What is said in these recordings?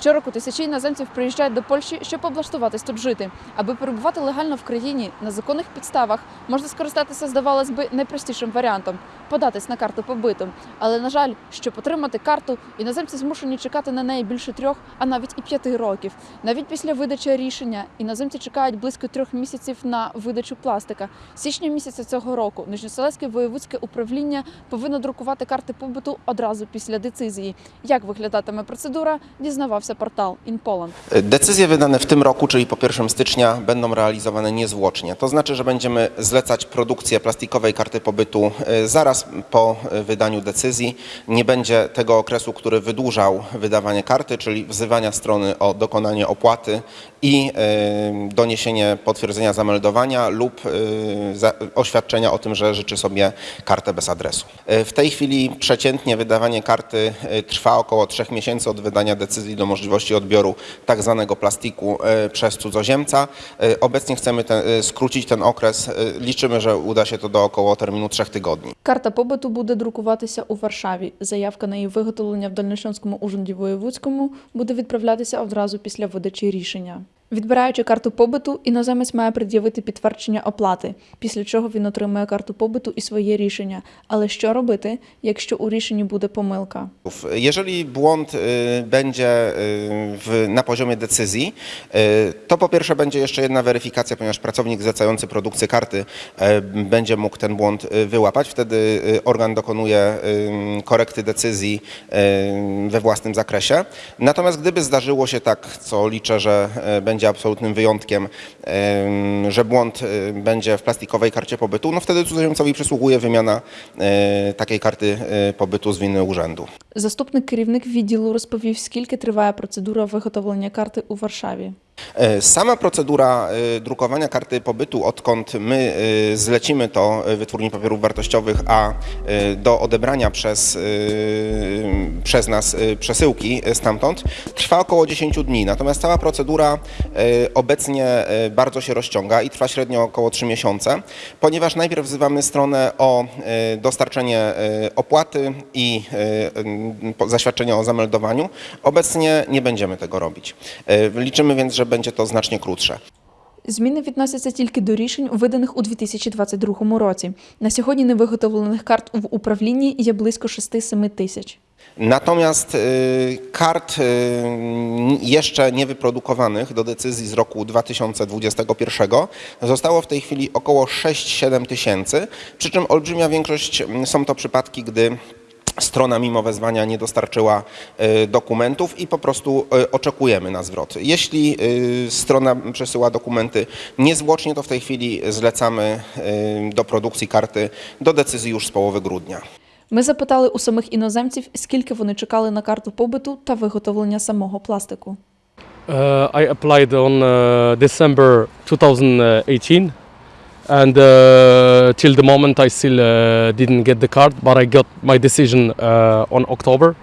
Щороку тисячі іноземців приїжджають до Польщі, щоб облаштуватись тут жити. Аби перебувати легально в країні на законних підставах, можна скористатися, здавалось би, найпростішим варіантом податись на карту побиту. Але на жаль, щоб отримати карту, іноземці змушені чекати на неї більше трьох, а навіть і п'яти років. Навіть після видачі рішення іноземці чекають близько трьох місяців на видачу пластика. Січня місяця цього року Нижньоселецьке воєвудське управління повинно друкувати карти побуту одразу після децизії. Як виглядатиме процедура, дізнавався портал InPoland. Decyzje wydane w tym roku, czyli po 1 stycznia, będą realizowane niezwłocznie. To znaczy, że będziemy zlecać produkcję plastikowej karty pobytu e, zaraz po wydaniu decyzji. Nie będzie tego okresu, który wydłużał wydawanie karty, czyli wzywania strony o dokonanie opłaty i doniesienie potwierdzenia zameldowania lub za- oświadczenia o tym, że życzy sobie kartę bez adresu. E, W tej chwili przeciętnie wydawanie karty e, trwa około 3 miesięcy od wydania decyzji do możliwości odbioru tak zwanego plastiku e, przez cudzoziemca. Obecnie chcemy ten, skrócić ten okres. Liczymy, że uda się to do około terminu 3 tygodni. Карта побиту буде друкуватися у Варшаві. Заявка на її виготовлення в Дальнощанському ужинді Воєвудському буде відправлятися одразу після видачі рішення. Відбираючи карту побиту, іноземець має пред'явити підтвердження оплати, після чого він отримує карту побиту і своє рішення. Але що робити, якщо у рішенні буде помилка? Jeżeli błąd y, będzie y, w, na poziomie decyzji, y, to po pierwsze będzie jeszcze jedna weryfikacja, ponieważ pracownik zlecający produkcję karty y, będzie mógł ten błąd y, wyłapać. Wtedy y, organ dokonuje y, korekty decyzji y, we własnym zakresie. Natomiast gdyby zdarzyło się tak, co liczę, że y, będzie absolutnym wyjątkiem, y, że błąd y, będzie w plastikowej karcie pobytu, no wtedy cudzoziemcowi przysługuje wymiana y, takiej karty y, pobytu z winy urzędu. Заступник керівник відділу розповів, скільки триває процедура виготовлення карти у Варшаві. E, Sama procedura e, drukowania karty pobytu, odkąd my e, zlecimy to wytwórni papierów wartościowych, a do odebrania przez, przez nas przesyłki stamtąd, trwa około 10 dni. Natomiast cała procedura obecnie bardzo się rozciąga i trwa średnio około 3 miesiące, ponieważ najpierw wzywamy stronę o dostarczenie opłaty i zaświadczenia o zameldowaniu. Obecnie nie będziemy tego robić. Liczymy więc, że będzie to znacznie krótsze. Зміни відносяться тільки до рішень, виданих у 2022 році. На сьогодні невиготовлених карт в управлінні є близько 6-7 тисяч. Natomiast y, kart y, jeszcze niewyprodukowanych do decyzji z roku 2021 zostało w tej chwili około 6-7 tysięcy, przy czym olbrzymia większość mm, są to przypadki, gdy strona mimo wezwania nie dostarczyła y, dokumentów i po prostu y, oczekujemy na zwrot. Jeśli y, strona przesyła dokumenty niezwłocznie, to w tej chwili zlecamy y, do produkcji karty do decyzji już z połowy grudnia. Ми запитали у самих іноземців, скільки вони чекали на карту побиту та виготовлення самого пластику. Uh, I applied on uh, December 2018, and uh, till the moment I still uh, didn't get the card, but I got my decision uh, on October,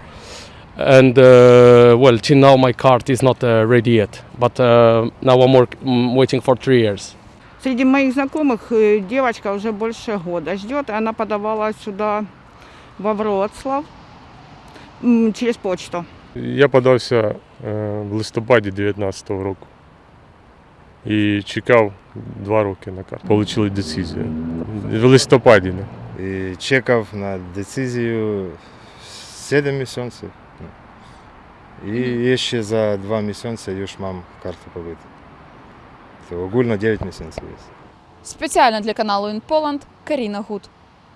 and uh, well, till now my card is not uh, ready yet. But uh, now I'm work- mm, waiting for three years. Среди моих знакомых э, девочка уже больше года ждет, и она подавала сюда во Вроцлав м, через почту. Я подався е, в листопаді 19-го року І чекав два роки на карту. Получили децизію. В листопаді. ну. І чекав на децизію 7 місяців. І ще за 2 місяці już mam карту побити. Це огульно 9 місяців є. Спеціально для каналу InPoland Каріна Гуд.